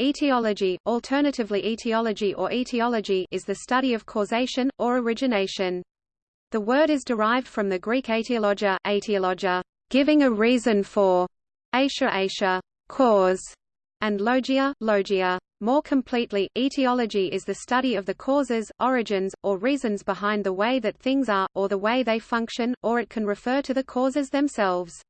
Etiology, alternatively etiology or etiology is the study of causation, or origination. The word is derived from the Greek etiologia, etiologia giving a reason for, asia asia cause, and logia, logia. More completely, etiology is the study of the causes, origins, or reasons behind the way that things are, or the way they function, or it can refer to the causes themselves.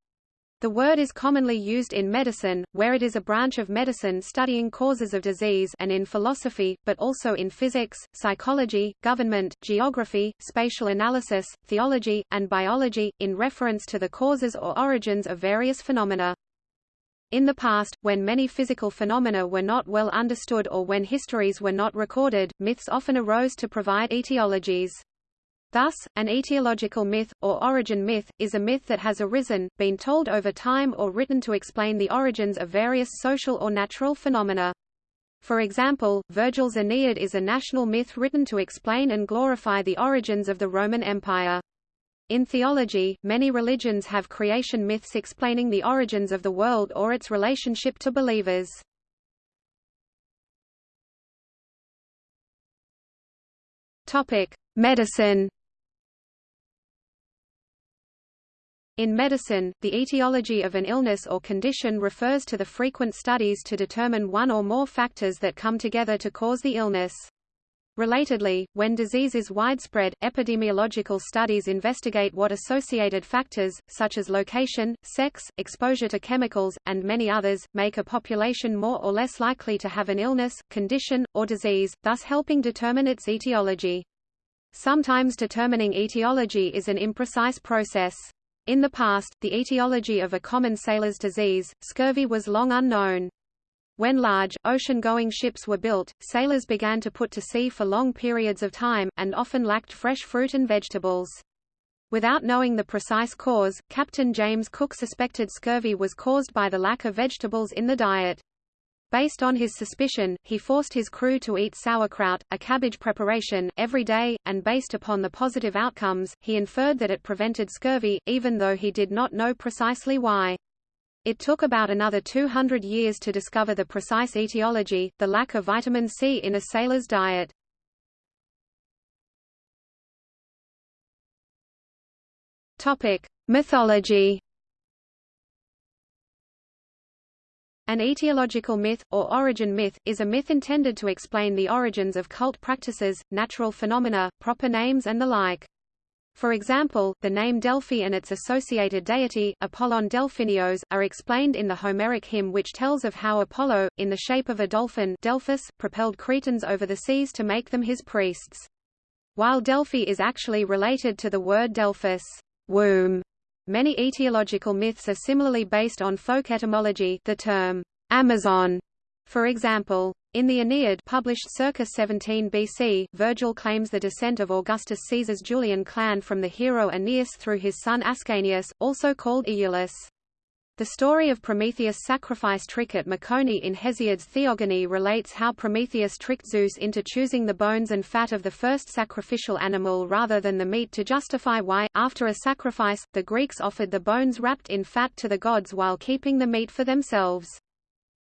The word is commonly used in medicine, where it is a branch of medicine studying causes of disease and in philosophy, but also in physics, psychology, government, geography, spatial analysis, theology, and biology, in reference to the causes or origins of various phenomena. In the past, when many physical phenomena were not well understood or when histories were not recorded, myths often arose to provide etiologies. Thus, an etiological myth, or origin myth, is a myth that has arisen, been told over time or written to explain the origins of various social or natural phenomena. For example, Virgil's Aeneid is a national myth written to explain and glorify the origins of the Roman Empire. In theology, many religions have creation myths explaining the origins of the world or its relationship to believers. Medicine In medicine, the etiology of an illness or condition refers to the frequent studies to determine one or more factors that come together to cause the illness. Relatedly, when disease is widespread, epidemiological studies investigate what associated factors, such as location, sex, exposure to chemicals, and many others, make a population more or less likely to have an illness, condition, or disease, thus helping determine its etiology. Sometimes determining etiology is an imprecise process. In the past, the etiology of a common sailor's disease, scurvy was long unknown. When large, ocean-going ships were built, sailors began to put to sea for long periods of time, and often lacked fresh fruit and vegetables. Without knowing the precise cause, Captain James Cook suspected scurvy was caused by the lack of vegetables in the diet. Based on his suspicion, he forced his crew to eat sauerkraut, a cabbage preparation, every day, and based upon the positive outcomes, he inferred that it prevented scurvy, even though he did not know precisely why. It took about another 200 years to discover the precise etiology, the lack of vitamin C in a sailor's diet. Topic: Mythology An etiological myth, or origin myth, is a myth intended to explain the origins of cult practices, natural phenomena, proper names and the like. For example, the name Delphi and its associated deity, Apollon Delphinios, are explained in the Homeric hymn which tells of how Apollo, in the shape of a dolphin Delphus, propelled Cretans over the seas to make them his priests. While Delphi is actually related to the word Delphus, womb, Many etiological myths are similarly based on folk etymology the term, Amazon, for example. In the Aeneid published circa 17 BC, Virgil claims the descent of Augustus Caesar's Julian clan from the hero Aeneas through his son Ascanius, also called Iulus. The story of Prometheus' sacrifice trick at Mecone in Hesiod's Theogony relates how Prometheus tricked Zeus into choosing the bones and fat of the first sacrificial animal rather than the meat to justify why, after a sacrifice, the Greeks offered the bones wrapped in fat to the gods while keeping the meat for themselves.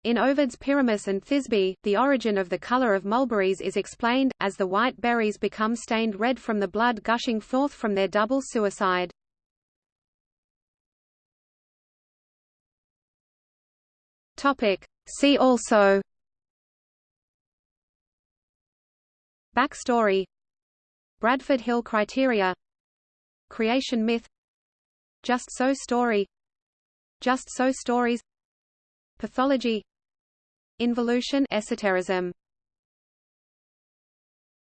In Ovid's Pyramus and Thisbe, the origin of the color of mulberries is explained, as the white berries become stained red from the blood gushing forth from their double suicide. Topic. See also Backstory Bradford Hill criteria Creation myth Just so story Just so stories Pathology Involution esotericism